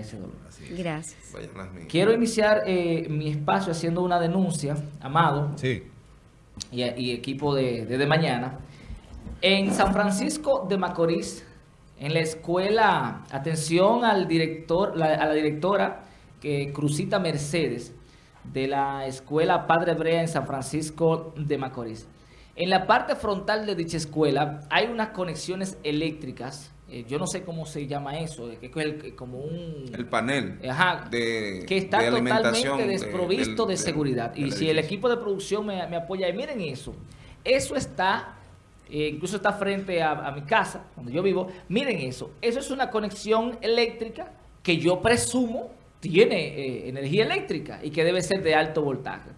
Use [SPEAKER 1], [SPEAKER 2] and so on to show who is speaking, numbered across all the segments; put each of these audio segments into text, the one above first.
[SPEAKER 1] ese dolor.
[SPEAKER 2] Gracias.
[SPEAKER 1] Quiero iniciar eh, mi espacio haciendo una denuncia, Amado,
[SPEAKER 3] sí.
[SPEAKER 1] y, equipo de, de, Mañana. En San Francisco de Macorís, en la escuela, atención al director, a la directora que Cruzita Mercedes, de la escuela Padre Brea en San Francisco de Macorís. En la parte frontal de dicha escuela hay unas conexiones eléctricas, eh, yo no sé cómo se llama eso, que es como un...
[SPEAKER 4] El panel
[SPEAKER 1] de, que está totalmente desprovisto de, seguridad. y si el equipo de producción me, apoya, y miren eso, eso está, eh, incluso está frente a, mi casa, donde yo vivo, miren eso, eso es una conexión eléctrica que yo presumo tiene eh, energía eléctrica y que debe ser de alto voltaje.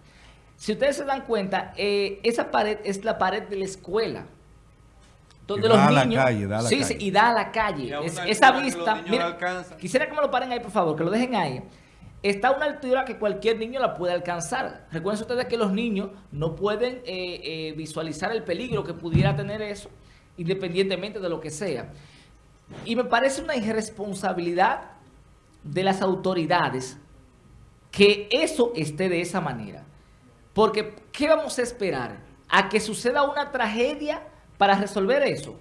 [SPEAKER 1] Si ustedes se dan cuenta, eh, esa pared es la pared de la escuela. Donde los niños... Calle, da a la sí, sí, y da a la calle. esa vista... quisiera que me lo paren ahí, por favor, que lo dejen ahí. Está a una altura que cualquier niño la puede alcanzar. Recuerden ustedes que los niños no pueden eh, eh, visualizar el peligro que pudiera tener eso, independientemente de lo que sea. Y me parece una irresponsabilidad de las autoridades que eso esté de esa manera. Porque, ¿qué vamos a esperar? ¿A que suceda una tragedia para resolver eso?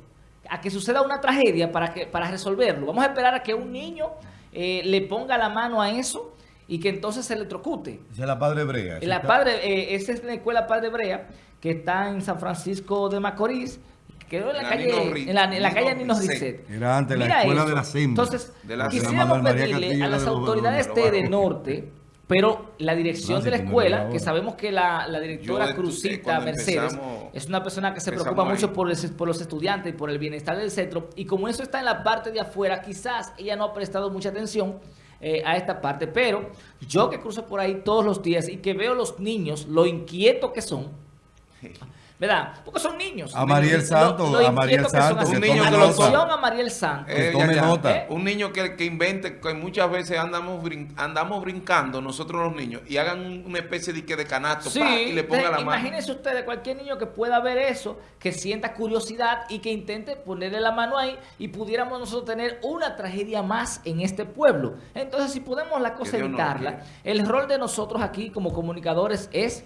[SPEAKER 1] ¿A que suceda una tragedia para, que, para resolverlo? ¿Vamos a esperar a que un niño eh, le ponga la mano a eso y que entonces se electrocute?
[SPEAKER 3] Esa es la Padre Brea.
[SPEAKER 1] La padre, eh, esa es la escuela Padre Brea, que está en San Francisco de Macorís, quedó en la, calle, en la, calle Nino Risset.
[SPEAKER 3] Era antes la escuela de la SIMBA.
[SPEAKER 1] Entonces, quisiéramos pedirle a las autoridades de Norte pero la dirección de la escuela, que sabemos que la, directora Cruzita Mercedes es una persona que se preocupa mucho por, por, los estudiantes y por el bienestar del centro, y como eso está en la parte de afuera, quizás ella no ha prestado mucha atención eh, a esta parte, pero yo que cruzo por ahí todos los días y que veo los niños, lo inquietos que son, ¿verdad? Porque son niños.
[SPEAKER 3] A Mariel Santos, a Mariel Santos.
[SPEAKER 1] Un niño que lo a Mariel Santos.
[SPEAKER 4] Eh, tome nota. ¿Eh? Un niño que, que invente, que muchas veces andamos andamos brincando nosotros los niños y hagan una especie de, de canasto
[SPEAKER 1] sí, y le ponga la mano. Imagínense ustedes cualquier niño que pueda ver eso, que sienta curiosidad y que intente ponerle la mano ahí y pudiéramos nosotros tener una tragedia más en este pueblo. Entonces, si podemos la cosa evitarla, el rol de nosotros aquí como comunicadores es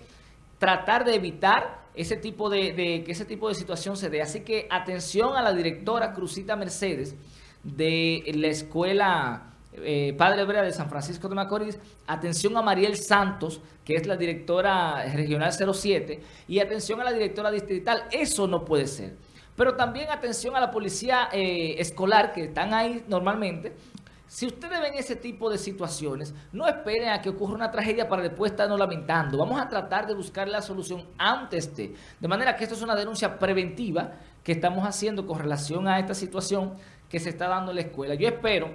[SPEAKER 1] tratar de evitar ese tipo de, que ese tipo de situación se dé. Así que atención a la directora Cruzita Mercedes de la escuela eh, Padre Brea de San Francisco de Macorís, atención a Mariel Santos, que es la directora regional 07, y atención a la directora distrital. Eso no puede ser. Pero también atención a la policía eh, escolar, que están ahí normalmente, si ustedes ven ese tipo de situaciones, no esperen a que ocurra una tragedia para después estarnos lamentando. Vamos a tratar de buscar la solución antes de. De manera que esto es una denuncia preventiva que estamos haciendo con relación a esta situación que se está dando en la escuela. Yo espero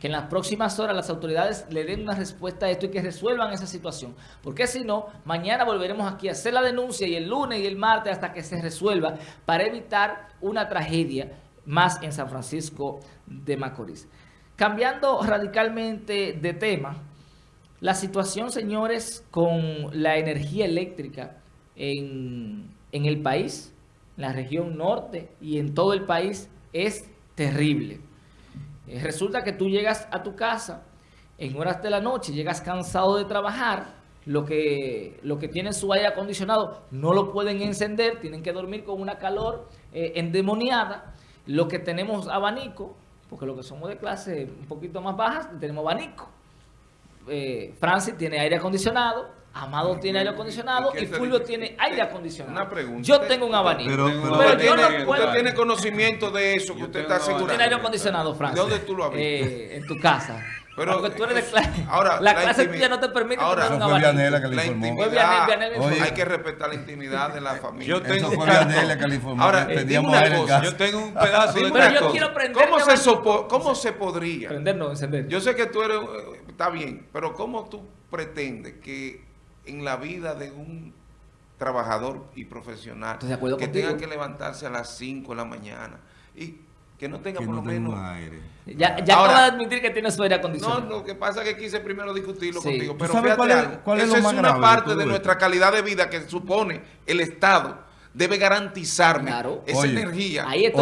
[SPEAKER 1] que en las próximas horas las autoridades le den una respuesta a esto y que resuelvan esa situación. Porque si no, mañana volveremos aquí a hacer la denuncia y el lunes y el martes hasta que se resuelva para evitar una tragedia más en San Francisco de Macorís. Cambiando radicalmente de tema, la situación, señores, con la energía eléctrica en, el país, en la región norte y en todo el país, es terrible. Eh, resulta que tú llegas a tu casa en horas de la noche, llegas cansado de trabajar, lo que, lo que tienen su aire acondicionado no lo pueden encender, tienen que dormir con una calor eh, endemoniada, lo que tenemos abanico, porque los que somos de clase un poquito más bajas tenemos abanico. Eh, Francis tiene aire acondicionado, Amado tiene aire acondicionado y, Fulvio tiene aire acondicionado.
[SPEAKER 4] Una pregunta.
[SPEAKER 1] Yo tengo un abanico.
[SPEAKER 4] Pero, pero, yo no puedo. Usted tiene conocimiento de eso que usted está asegurando.
[SPEAKER 1] Tiene aire acondicionado, Francis.
[SPEAKER 4] ¿De dónde tú lo has visto?
[SPEAKER 1] Eh, en tu casa.
[SPEAKER 4] Pero
[SPEAKER 1] Porque tú eres de clase. Ahora, la, clase tuya no te permite
[SPEAKER 3] ahora,
[SPEAKER 1] tener
[SPEAKER 3] un abanico. Vianela que le informó.
[SPEAKER 4] Hay que respetar la intimidad de la familia.
[SPEAKER 3] Yo tengo, eso fue Vianela que le informó. Ahora,
[SPEAKER 4] una cosa. Yo tengo un pedazo de
[SPEAKER 1] Pero yo quiero prender
[SPEAKER 4] ¿Cómo, se, sopo, ¿Cómo se podría?
[SPEAKER 1] Prender no, encender.
[SPEAKER 4] Yo sé que tú eres... Eh, está bien, pero ¿cómo tú pretendes que en la vida de un trabajador y profesional que tenga que levantarse a las 5 de la mañana y que no tenga por lo menos
[SPEAKER 3] aire.
[SPEAKER 1] Ya, ya Ahora, a admitir que tiene su aire acondicionado.
[SPEAKER 4] No, lo que pasa es que quise primero discutirlo contigo. Pero fíjate cuál es, algo, es, es una parte de nuestra calidad de vida que supone el Estado debe garantizarme esa energía.
[SPEAKER 1] Ahí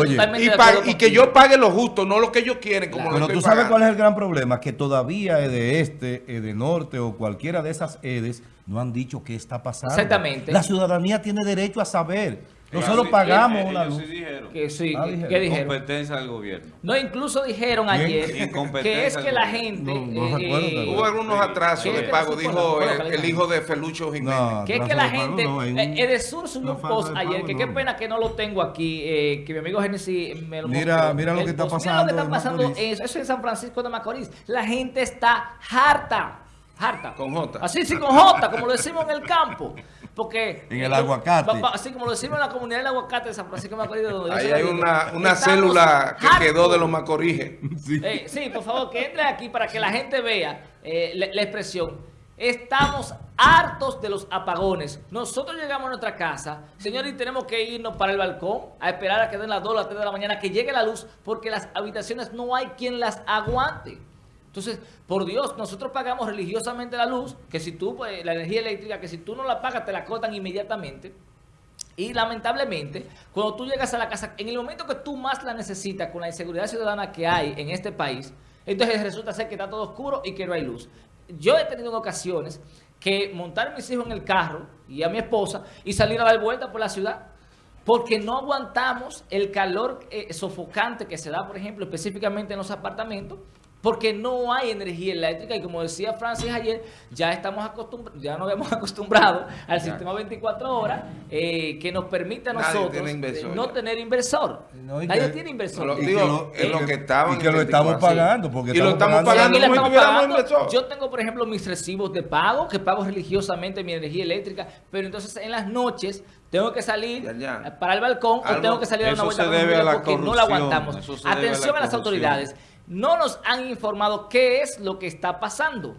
[SPEAKER 4] y, que yo pague lo justo, no lo que ellos quieren. Como
[SPEAKER 3] Pero tú sabes cuál es el gran problema, que todavía de este, de norte o cualquiera de esas EDES no han dicho qué está pasando.
[SPEAKER 1] Exactamente.
[SPEAKER 3] La ciudadanía tiene derecho a saber. Nosotros pagamos una luz.
[SPEAKER 1] Que sí,
[SPEAKER 2] ah, ¿qué dijeron? Competencia del gobierno.
[SPEAKER 1] No, incluso dijeron ayer que es que la gente...
[SPEAKER 4] Eh, hubo algunos atrasos de pago, dijo el, hijo de Felucho Jiménez.
[SPEAKER 1] que es que la gente... Eh, Edesur subió un post ayer, que qué pena que no lo tengo aquí, eh, que mi amigo Genesis me lo
[SPEAKER 3] Mira, mira lo que está pasando.
[SPEAKER 1] Mira lo que está pasando, eso es en San Francisco de Macorís. La gente está harta, harta.
[SPEAKER 4] Con J.
[SPEAKER 1] Así, sí, con J, como lo decimos en el campo. Porque...
[SPEAKER 3] En el aguacate.
[SPEAKER 1] así como lo decimos en la comunidad del aguacate de San Francisco de Macorís. Donde
[SPEAKER 4] Ahí hay una, una célula que quedó de los Macorís.
[SPEAKER 1] Sí. Eh, sí. por favor, que entre aquí para que la gente vea eh, la, expresión. Estamos hartos de los apagones. Nosotros llegamos a nuestra casa, señores, y tenemos que irnos para el balcón a esperar a que den las 2 o las 3 de la mañana, que llegue la luz, porque las habitaciones no hay quien las aguante. Entonces, por Dios, nosotros pagamos religiosamente la luz, que si tú, pues, la energía eléctrica, que si tú no la pagas, te la cortan inmediatamente. Y lamentablemente, cuando tú llegas a la casa, en el momento que tú más la necesitas, con la inseguridad ciudadana que hay en este país, entonces resulta ser que está todo oscuro y que no hay luz. Yo he tenido en ocasiones que montar a mis hijos en el carro y a mi esposa y salir a dar vuelta por la ciudad porque no aguantamos el calor eh, sofocante que se da, por ejemplo, específicamente en los apartamentos, porque no hay energía eléctrica y como decía Francis ayer, ya estamos acostumbrados, ya nos hemos acostumbrado al sistema 24 horas eh, que nos permite a nosotros no tener inversor. Nadie tiene inversor.
[SPEAKER 3] y, que lo, estamos pagando. Porque
[SPEAKER 4] y lo estamos pagando.
[SPEAKER 1] Yo tengo, por ejemplo, mis recibos de pago, que pago religiosamente mi energía eléctrica, pero entonces en las noches tengo que salir para el balcón o tengo que salir a una vuelta porque no la aguantamos. Atención a las autoridades no nos han informado qué es lo que está pasando.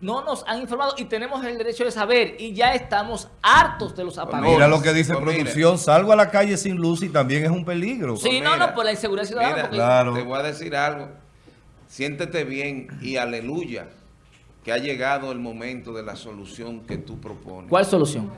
[SPEAKER 1] No nos han informado y tenemos el derecho de saber y ya estamos hartos de los pues apagones.
[SPEAKER 3] mira lo que dice pues producción, salgo a la calle sin luz y también es un peligro.
[SPEAKER 1] Sí, pues no, no, por la inseguridad ciudadana.
[SPEAKER 4] claro. Te voy a decir algo, siéntete bien y aleluya que ha llegado el momento de la solución que tú propones.
[SPEAKER 1] ¿Cuál solución?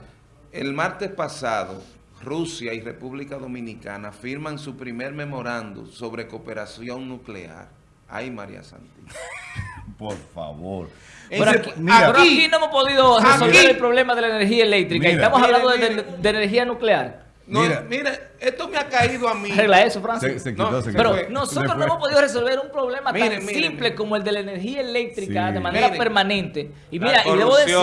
[SPEAKER 4] El martes pasado, Rusia y República Dominicana firman su primer memorando sobre cooperación nuclear. Ay, María Santi.
[SPEAKER 3] Por favor.
[SPEAKER 1] Pero aquí, no hemos podido resolver el problema de la energía eléctrica. Estamos hablando de energía nuclear.
[SPEAKER 4] No, mira, esto me ha caído a mí.
[SPEAKER 1] Arregla eso, Francis. pero nosotros no hemos podido resolver un problema tan simple como el de la energía eléctrica de manera permanente. Y mira, y debo decir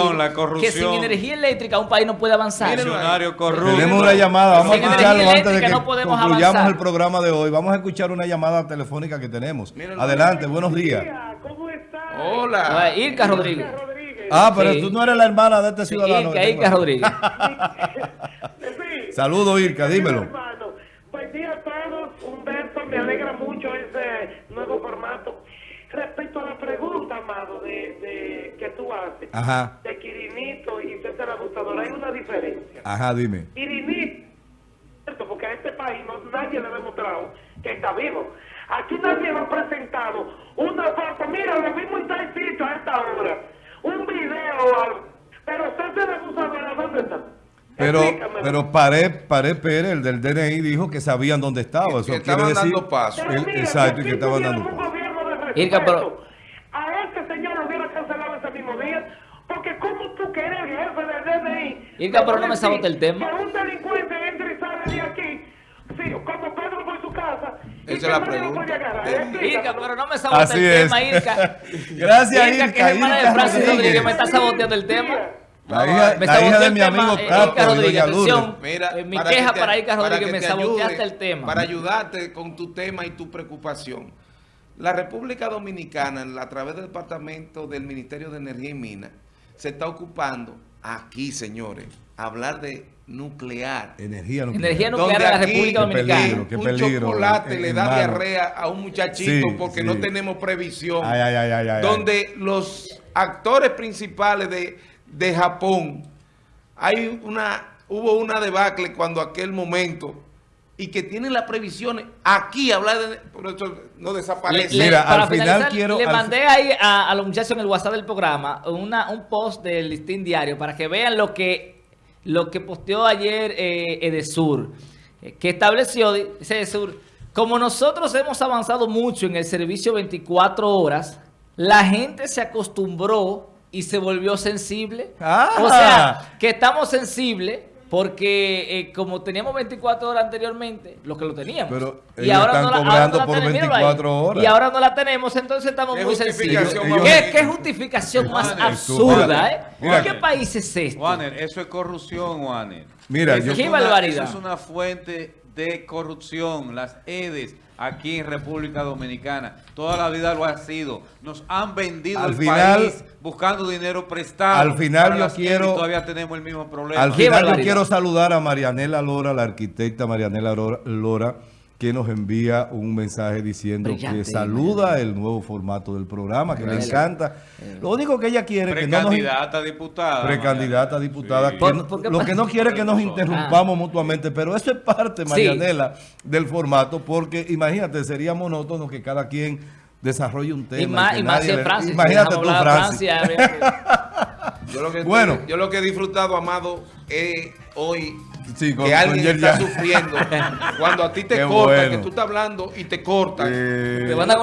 [SPEAKER 1] que sin energía eléctrica un país no puede avanzar.
[SPEAKER 3] Tenemos una llamada, vamos a escucharlo antes de que concluyamos el programa de hoy. Vamos a escuchar una llamada telefónica que tenemos. Adelante, buenos días.
[SPEAKER 4] ¿Cómo estás? Hola.
[SPEAKER 1] Irka Rodríguez.
[SPEAKER 3] Ah, pero tú no eres la hermana de este ciudadano.
[SPEAKER 1] Irka, Irka Rodríguez.
[SPEAKER 3] Saludos, Irka, dímelo.
[SPEAKER 5] Buen día a todos. Humberto, me alegra mucho ese nuevo formato. Respecto a la pregunta, Amado, de, que tú haces, de Quirinito y César Abusador, hay una diferencia.
[SPEAKER 3] Ajá, dime.
[SPEAKER 5] Quirinito, porque a este país no, nadie le ha demostrado que está vivo. Aquí nadie me ha presentado una foto. Mira, lo mismo está escrito a esta hora. Un video o algo. Pero César Abusador, ¿dónde está?
[SPEAKER 3] Pero, pero Pared, Pérez, el del DNI, dijo que sabían dónde estaba.
[SPEAKER 4] Eso que estaban dando paso.
[SPEAKER 3] exacto, y que estaban dando paso.
[SPEAKER 5] pero... A este señor lo hubiera cancelado ese mismo día. Porque como tú que eres jefe del DNI...
[SPEAKER 1] Irka, pero no me sabote el tema.
[SPEAKER 5] Que un delincuente entre y sale de aquí, sí, como Pedro por su casa...
[SPEAKER 4] Esa es la pregunta.
[SPEAKER 1] Irka, pero no me sabote el tema, Irka.
[SPEAKER 3] Gracias, Irka.
[SPEAKER 1] Irka, que es hermana de Francis Rodríguez, me está saboteando el tema.
[SPEAKER 3] La hija, de mi amigo
[SPEAKER 1] eh, Mira, eh, mi queja para Ica Rodríguez, me saboteaste el tema.
[SPEAKER 4] Para ayudarte con tu tema y tu preocupación. La República Dominicana, a través del Departamento del Ministerio de Energía y Minas, se está ocupando aquí, señores, hablar de nuclear.
[SPEAKER 3] Energía nuclear.
[SPEAKER 1] Energía nuclear de la República Dominicana.
[SPEAKER 3] Qué peligro,
[SPEAKER 4] un chocolate le da diarrea a un muchachito porque no tenemos previsión. donde los actores principales de de Japón, hay una, hubo una debacle cuando aquel momento y que tienen las previsiones aquí hablar de por eso no desaparece.
[SPEAKER 1] Mira, al final quiero le mandé ahí a, los muchachos en el WhatsApp del programa una, un post del listín diario para que vean lo que lo que posteó ayer eh, Edesur, eh, que estableció, dice Edesur, como nosotros hemos avanzado mucho en el servicio 24 horas, la gente se acostumbró y se volvió sensible.
[SPEAKER 3] Ah.
[SPEAKER 1] O sea, que estamos sensibles porque eh, como teníamos 24 horas anteriormente, lo que lo teníamos.
[SPEAKER 3] Pero y ahora no la, cobrando por 24 horas.
[SPEAKER 1] Y ahora no la tenemos, entonces estamos muy sensibles. ¿Qué, ¿Qué, justificación más absurda, eh? ¿Qué país es este?
[SPEAKER 2] Warner, eso es corrupción, Warner.
[SPEAKER 3] Mira,
[SPEAKER 2] eso
[SPEAKER 3] yo,
[SPEAKER 1] ¿Qué barbaridad?
[SPEAKER 2] Eso es una fuente de corrupción, las EDES aquí en República Dominicana. Toda la vida lo ha sido. Nos han vendido
[SPEAKER 3] al
[SPEAKER 2] el
[SPEAKER 3] final,
[SPEAKER 2] país buscando dinero prestado.
[SPEAKER 3] Al final yo quiero...
[SPEAKER 2] Todavía tenemos el mismo problema.
[SPEAKER 3] Al final yo quiero saludar a Marianela Lora, la arquitecta Marianela Lora que nos envía un mensaje diciendo que saluda el nuevo formato del programa, que le encanta. Lo único que ella quiere
[SPEAKER 2] que no nos... a diputada.
[SPEAKER 3] Precandidata a diputada. lo que no quiere es que nos interrumpamos ah. mutuamente, pero eso es parte, Marianela, del formato, porque imagínate, sería monótono que cada quien desarrolle un tema.
[SPEAKER 1] Y más, y más Francia.
[SPEAKER 3] Imagínate tú, Francia.
[SPEAKER 4] yo, lo que bueno. yo lo que he disfrutado, Amado, es hoy que alguien está sufriendo. Cuando a ti te cortan, que tú estás hablando y te cortan.
[SPEAKER 1] te van a